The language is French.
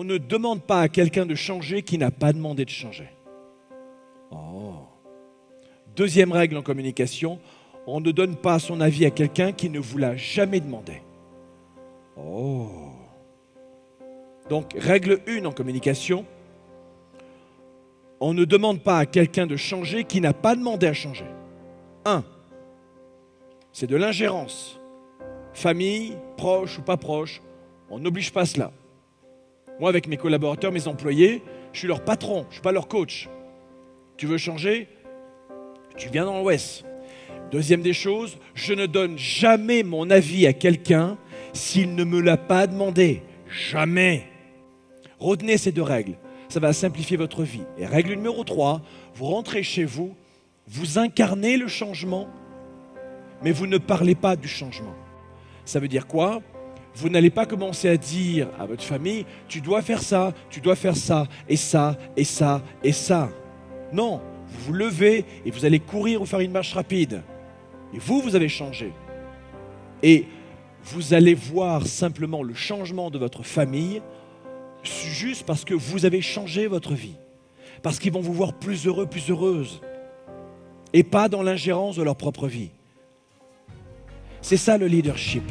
On ne demande pas à quelqu'un de changer qui n'a pas demandé de changer. Oh. Deuxième règle en communication, on ne donne pas son avis à quelqu'un qui ne vous l'a jamais demandé. Oh. Donc, règle 1 en communication, on ne demande pas à quelqu'un de changer qui n'a pas demandé à changer. 1. C'est de l'ingérence. Famille, proche ou pas proche, on n'oblige pas cela. Moi, avec mes collaborateurs, mes employés, je suis leur patron, je ne suis pas leur coach. Tu veux changer? Tu viens dans l'Ouest. Deuxième des choses, je ne donne jamais mon avis à quelqu'un s'il ne me l'a pas demandé. Jamais. Retenez ces deux règles. Ça va simplifier votre vie. Et règle numéro 3, vous rentrez chez vous, vous incarnez le changement, mais vous ne parlez pas du changement. Ça veut dire quoi? Vous n'allez pas commencer à dire à votre famille, tu dois faire ça, tu dois faire ça, et ça, et ça, et ça. Non, vous vous levez et vous allez courir ou faire une marche rapide. Et vous, vous avez changé. Et vous allez voir simplement le changement de votre famille juste parce que vous avez changé votre vie. Parce qu'ils vont vous voir plus heureux, plus heureuse. Et pas dans l'ingérence de leur propre vie. C'est ça le leadership.